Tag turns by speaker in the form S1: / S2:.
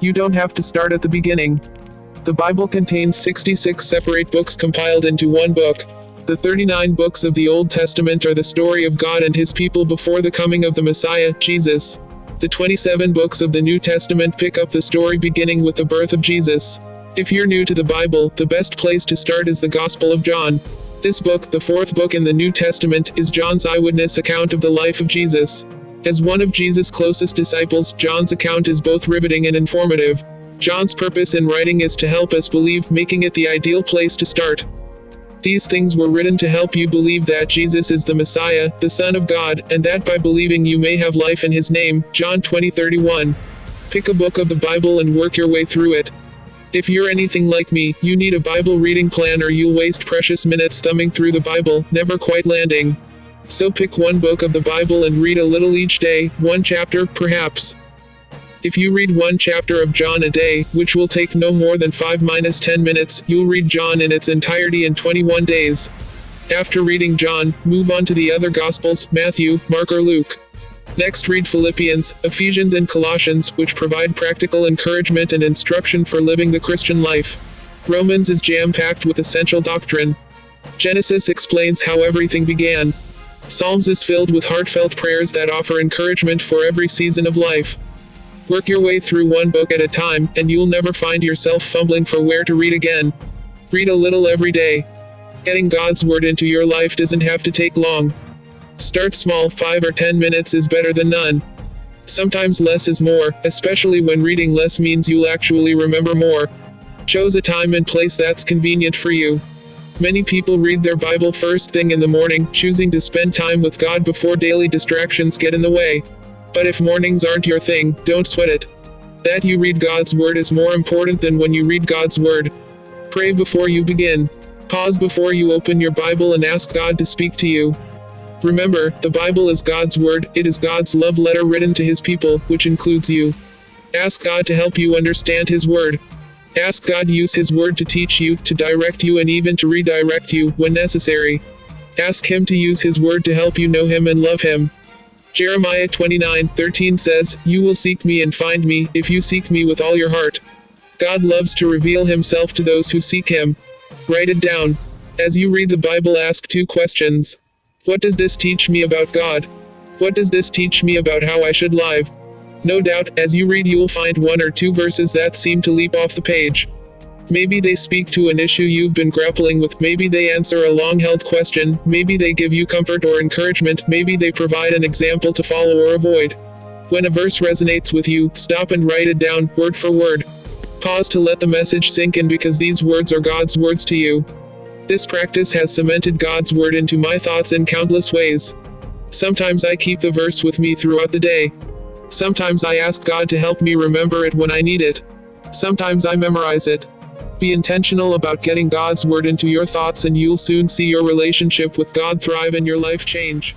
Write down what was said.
S1: You don't have to start at the beginning. The Bible contains 66 separate books compiled into one book. The 39 books of the Old Testament are the story of God and his people before the coming of the Messiah, Jesus. The 27 books of the New Testament pick up the story beginning with the birth of Jesus. If you're new to the Bible, the best place to start is the Gospel of John. This book, the fourth book in the New Testament, is John's eyewitness account of the life of Jesus. As one of Jesus' closest disciples, John's account is both riveting and informative. John's purpose in writing is to help us believe, making it the ideal place to start. These things were written to help you believe that Jesus is the Messiah, the Son of God, and that by believing you may have life in his name. John 20:31. Pick a book of the Bible and work your way through it. If you're anything like me, you need a Bible reading plan or you'll waste precious minutes thumbing through the Bible, never quite landing. So pick one book of the Bible and read a little each day, one chapter, perhaps. If you read one chapter of John a day, which will take no more than 5 minus 10 minutes, you'll read John in its entirety in 21 days. After reading John, move on to the other Gospels, Matthew, Mark or Luke. Next read Philippians, Ephesians and Colossians, which provide practical encouragement and instruction for living the Christian life. Romans is jam-packed with essential doctrine. Genesis explains how everything began. Psalms is filled with heartfelt prayers that offer encouragement for every season of life. Work your way through one book at a time, and you'll never find yourself fumbling for where to read again. Read a little every day. Getting God's Word into your life doesn't have to take long. Start small, 5 or 10 minutes is better than none. Sometimes less is more, especially when reading less means you'll actually remember more. Choose a time and place that's convenient for you. Many people read their Bible first thing in the morning, choosing to spend time with God before daily distractions get in the way. But if mornings aren't your thing, don't sweat it. That you read God's Word is more important than when you read God's Word. Pray before you begin. Pause before you open your Bible and ask God to speak to you. Remember, the Bible is God's Word, it is God's love letter written to His people, which includes you. Ask God to help you understand His Word. Ask God use His Word to teach you, to direct you, and even to redirect you when necessary. Ask Him to use His Word to help you know Him and love Him. Jeremiah 29:13 says, You will seek me and find me, if you seek me with all your heart. God loves to reveal himself to those who seek him. Write it down. As you read the Bible, ask two questions. What does this teach me about God? What does this teach me about how I should live? No doubt, as you read, you will find one or two verses that seem to leap off the page. Maybe they speak to an issue you've been grappling with, maybe they answer a long held question, maybe they give you comfort or encouragement, maybe they provide an example to follow or avoid. When a verse resonates with you, stop and write it down, word for word. Pause to let the message sink in because these words are God's words to you. This practice has cemented God's word into my thoughts in countless ways. Sometimes I keep the verse with me throughout the day. Sometimes I ask God to help me remember it when I need it. Sometimes I memorize it. Be intentional about getting God's Word into your thoughts, and you'll soon see your relationship with God thrive and your life change.